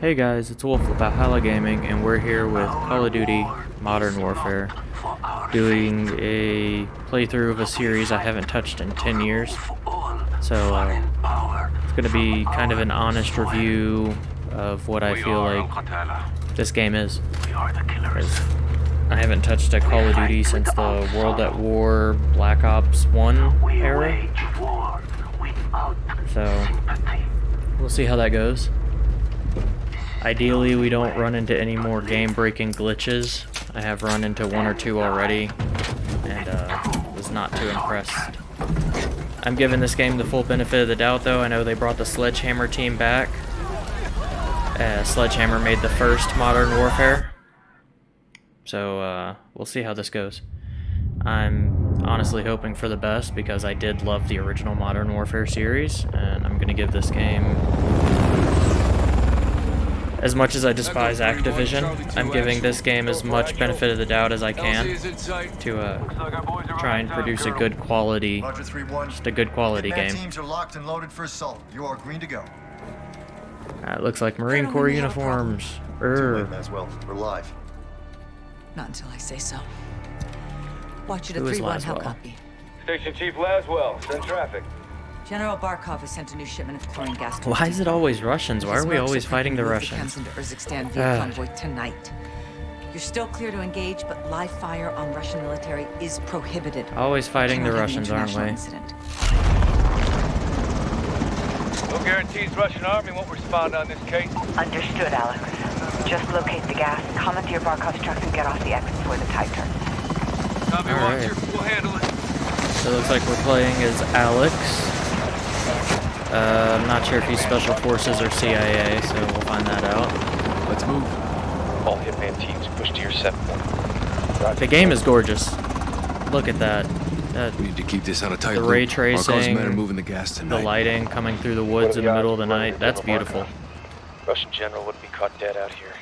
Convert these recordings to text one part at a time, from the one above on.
Hey guys, it's Wolf with Valhalla Gaming, and we're here with Call of Duty Modern Warfare, doing a playthrough of a series I haven't touched in 10 years. So, uh, it's going to be kind of an honest review of what I feel like this game is. I haven't touched a Call of Duty since the World at War Black Ops 1 era. So, we'll see how that goes. Ideally, we don't run into any more game-breaking glitches. I have run into one or two already, and uh, was not too impressed. I'm giving this game the full benefit of the doubt, though. I know they brought the Sledgehammer team back. Uh, Sledgehammer made the first Modern Warfare, so uh, we'll see how this goes. I'm honestly hoping for the best because I did love the original Modern Warfare series, and I'm going to give this game as much as I despise Activision, I'm giving this game as much benefit of the doubt as I can to uh, try and produce a good quality, just a good quality game. Teams are locked and loaded for assault. You are green to go. It looks like Marine Corps uniforms. Err. Laswell. We're live. Not until I say so. Watch it at 3-1, how copy? Station Chief Laswell, send traffic. General Barkov has sent a new shipment of chlorine gas to Why is it always Russians? Why are we always fighting the Russians? Into Urzikstan via convoy tonight. You're still clear to engage, but live fire on Russian military is prohibited. Always fighting the Cannot have an Russians, aren't we? Incident. No guarantees Russian army won't respond on this case. Understood, Alex. Just locate the gas, commandeer Barkov's trucks, and get off the exit before the tide turns. Copy, All right. Roger. We'll handle it. So it looks like we're playing as Alex. Uh, I'm not sure if he's Special Forces or CIA, so we'll find that out. Let's move. All Hitman teams push to your set point. The game is gorgeous. Look at that. That We need to keep this on a tight The ray Barkov's tracing, men are moving the gas tonight. the lighting coming through the woods in the middle of the night. That's beautiful. Russian general wouldn't be caught dead out here.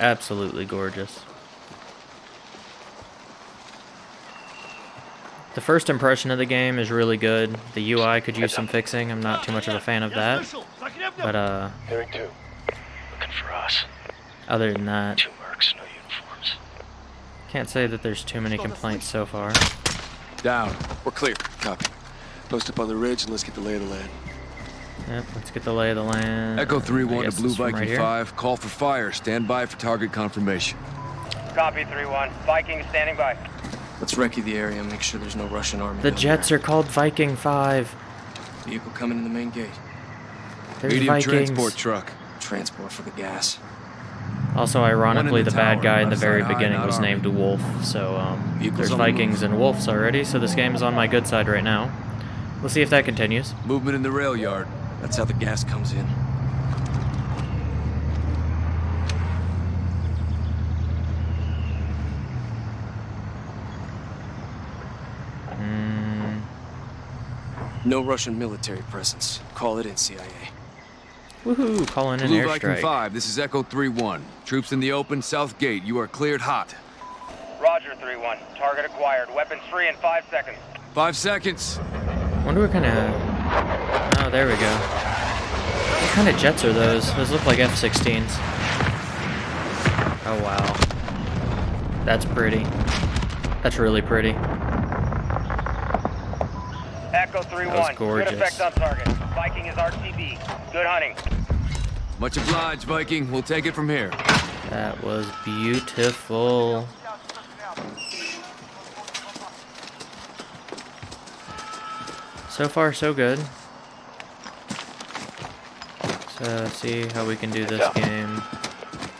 Absolutely gorgeous. The first impression of the game is really good. The UI could use some fixing. I'm not too much of a fan of that. But uh, Hearing two. Looking for us. other than that, Two mercs, no uniforms. can't say that there's too many complaints so far. Down. We're clear. Copy. Post up on the ridge and let's get the lay of the land. Yep, let's get the lay of the land. Echo 3-1 guess to Blue Viking right 5. Call for fire. Stand by for target confirmation. Copy, 3-1. Viking standing by. Let's recce the area and make sure there's no Russian army. The down jets there. are called Viking 5. Vehicle coming in the main gate. There's Medium Vikings. transport truck. Transport for the gas. Also, ironically, the, the bad guy in the very beginning was army. named Wolf, so um, Vehicles there's on the Vikings and Wolves already, so this game is on my good side right now. We'll see if that continues. Movement in the rail yard. That's how the gas comes in. No Russian military presence. Call it in, CIA. woohoo, calling in Blue Viking 5, this is Echo 3-1. Troops in the open, south gate. You are cleared hot. Roger, 3-1. Target acquired. Weapons free in five seconds. Five seconds. wonder what kind of... Oh, there we go. What kind of jets are those? Those look like F-16s. Oh, wow. That's pretty. That's really pretty. Echo That 3-1. was Good effect on target. Viking is RTB. Good hunting. Much obliged, Viking. We'll take it from here. That was beautiful. So far, so good. So, see how we can do this game.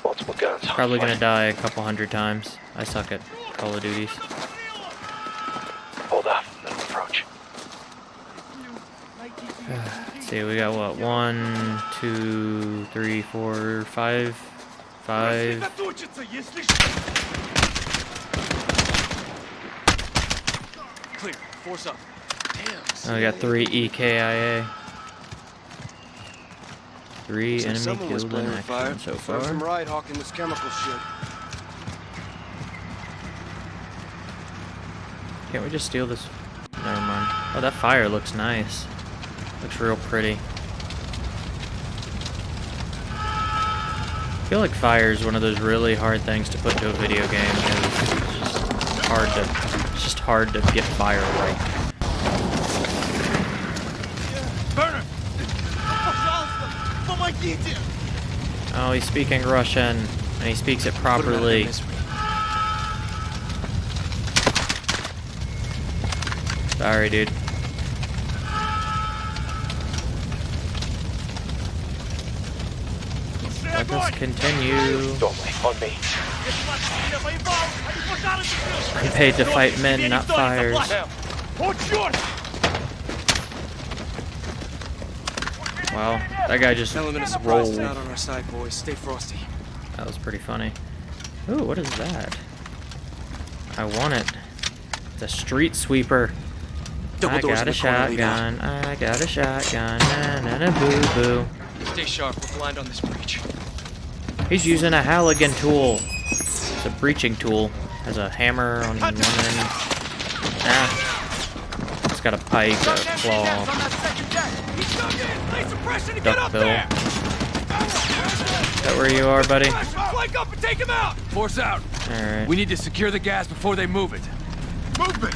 Multiple guns. Probably gonna die a couple hundred times. I suck at Call of Duties. Hold off. Let him approach. Let's see, we got what? One, two, three, four, five, five. Clear. Force up. Damn. Oh, we got three EKIA. Three Looks enemy someone was killed in playing with fire. so Serves them far. right hawking this chemical shit. Can't we just steal this? Never mind. Oh, that fire looks nice. Looks real pretty. I feel like fire is one of those really hard things to put into a video game. It's just hard to, it's just hard to get fire right. Oh, he's speaking Russian, and he speaks it properly. Sorry, dude. Let us continue. Don't on me. I'm paid to fight men, not fires. Wow, that guy just Element of surprise rolled. out on our side, boys. Stay frosty. That was pretty funny. Ooh, what is that? I want it. The street sweeper. Double I got a the corner, lead out. shotgun. I got a shotgun. Na na na boo boo. Stay sharp. We're blind on this breach. He's using a Halligan tool. It's a breaching tool. Has a hammer on one end. Ah. It's got a pike, a claw, duckbill. Is that where you are, buddy? Flank up and take him out! Force out. Alright. We need to secure the gas before they move it. Movement!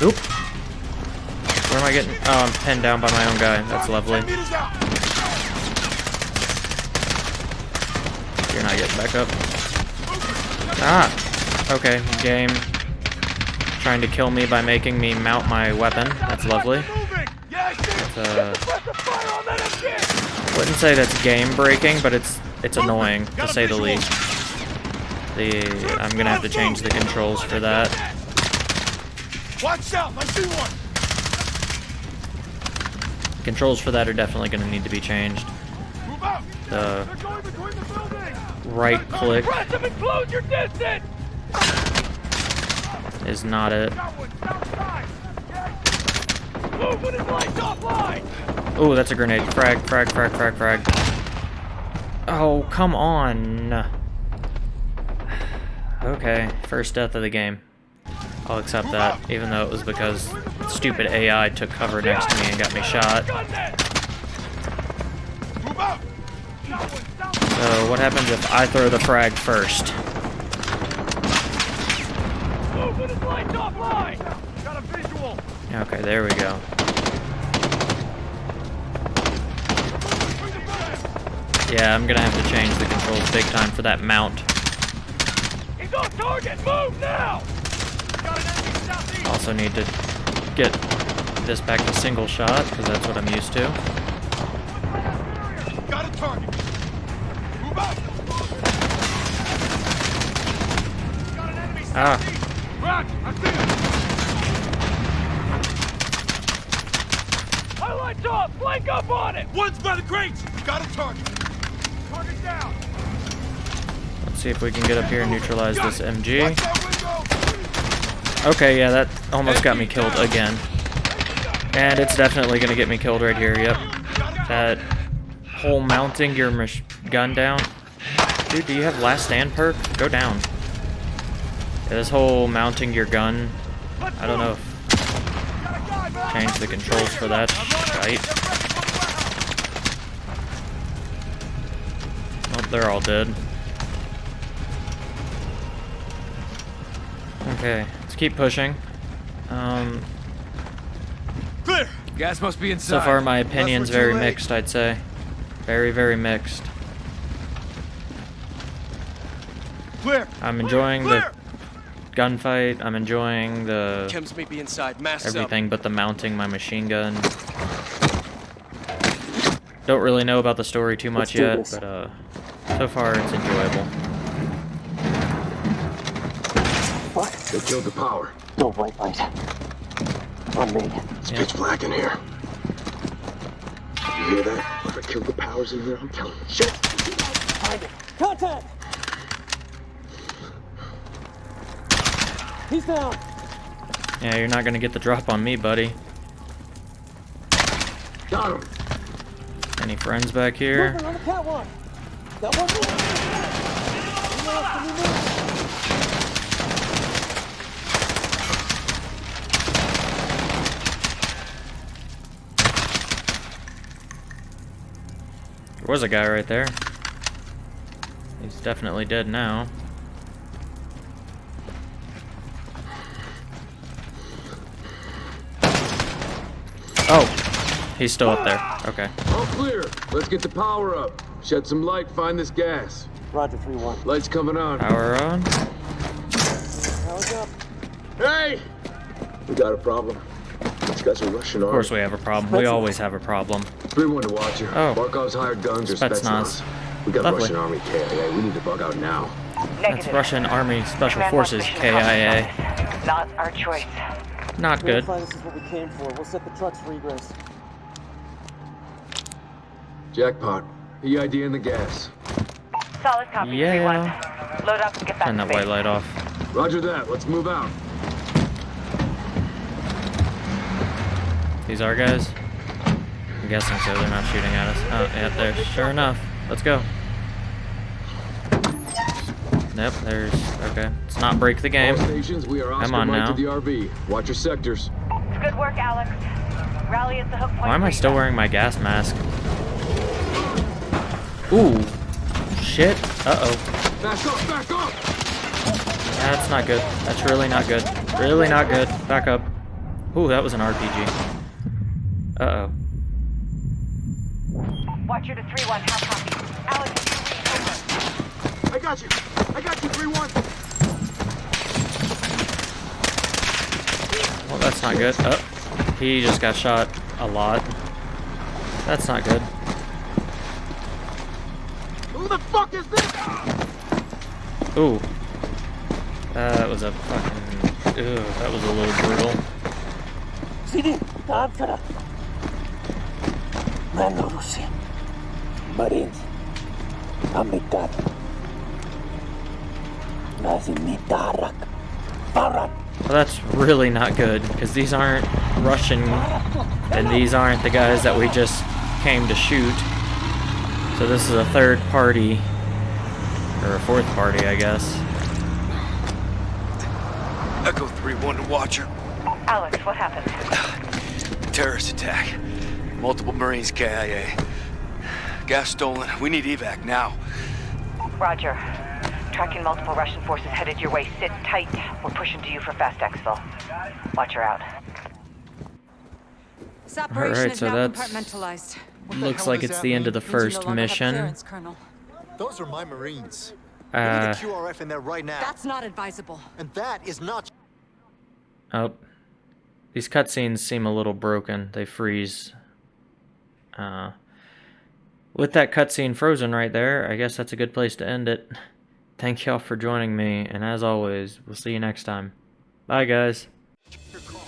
Oop. Where am I getting? Oh, I'm pinned down by my own guy. That's lovely. Ten meters out! You're not getting back up. Ah! Okay, game. Trying to kill me by making me mount my weapon. That's lovely. Moving! Yeah, I see it! It's, uh, Press the fire on that MG! Wouldn't say that's game breaking, but it's it's annoying to say the least. The I'm gonna have to change the controls for that. Watch out! I see one! Controls for that are definitely gonna need to be changed. The right click Press them and close your distance! is not it. Got one, outside! Yeah. Move when his lights offline! Oh, that's a grenade. Frag, frag, frag, frag, frag. Oh, come on. Okay, first death of the game. I'll accept that, even though it was because stupid AI took cover next to me and got me shot. So what happens if I throw the frag first? Move when his lights offline! Got a visual! Okay, there we go. Between the buildings! Yeah, I'm gonna have to change the controls big time for that mount. He's on target! Move now! Got an enemy southeast! Also need to get this back to single shot, because that's what I'm used to. Got a target! Ah. southeast! Rock! I see him! Highlights off! Flank up on it! One's by the crates! Got a target! Target down! Let's see if we can get up here and neutralize this MG. Watch that window! Okay, yeah, that almost got me killed again. And it's definitely gonna get me killed right here, yep. That whole mounting your gun down. Dude, do you have last stand perk? Go down. Yeah, this whole mounting your gun, I don't know if change the controls for that shite. Oh, they're all dead. Okay, let's keep pushing. Um, Clear! Gas must be inside. so far, my opinion's very mixed, I'd say. Very, very mixed. Clear! I'm Clear! enjoying the Clear! Gunfight. I'm enjoying the Chems may be inside. Masks up. everything but the mounting my machine gun. Don't really know about the story too much yet, but uh, so far it's enjoyable. What? They killed the power. No white light. On me. It's Yeah. pitch black in here. You hear that? Whoever killed the powers in here, I'm telling you. Shit! Find it. Contact! He's down. Yeah, you're not gonna get the drop on me, buddy. Got him! Any friends back here? Moving on the catwalk. That one more. Anyone else can we move? There was a guy right there. He's definitely dead now. He's still up there. Okay. All clear. Let's get the power up. Shed some light, find this gas. Roger, 3-1. Lights coming on. Power on. Power's up. Hey! We got a problem. These guys are Russian Of course we have a problem. We always have a problem. 3-1 to Watcher. Oh. Barkov's hired guns or Spetsnaz. Spetsnaz. We got Lovely. Russian Army KIA. We need to bug out now. That's Russian Army Special Command Forces, KIA. Not our choice. Not good. Verify this is what we came for. We'll set the trucks for egress. Jackpot. EID in the gas. Solid copy, Yeah. 3-1. Load up and get back Turn to that base. white light off. Roger that. Let's move out. These are guys? I'm guessing so. They're not shooting at us. Oh, yeah, there. Sure enough. Let's go. Nope, there's... Okay. Let's not break the game. All stations, we are Come on Mike now. to the RV. Watch your sectors. Good work, Alex. Rally at the hook point. Why am I still wearing my gas mask? Ooh. Shit. Uh-oh. Back up, back up! That's not good. That's really not good. Really not good. Back up. Ooh, that was an RPG. Uh-oh. Watcher to 3-1, how copy? Alex, you read. I got you. I got you, 3-1. Well, that's not good. Oh, he just got shot a lot. That's not good. Who the fuck is this? Ooh. Uh, that was a fucking... Ew, that was a little brutal. CD, Tantra. Mano Rusi. Marines. Amitat. Nazinitarak. Parat. Well, that's really not good, because these aren't Russian, and these aren't the guys that we just came to shoot. So this is a third party, or a fourth party, I guess. Echo 3-1 to Watcher. Alex, what happened? Terrorist attack. Multiple Marines KIA. Gas stolen. We need evac now. Roger. Tracking multiple Russian forces headed your way. Sit tight. We're pushing to you for fast exfil. Watcher out. This operation Alright, is so now that's- compartmentalized. Looks like it's the end of the Means you no first mission. Colonel. Those are my Marines. Uh, we need a QRF in there right now. That's not advisable. And that is not Oh. These cutscenes seem a little broken. They freeze. Uh, with that cutscene frozen right there, I guess that's a good place to end it. Thank y'all for joining me, and as always, we'll see you next time. Bye, guys. your car.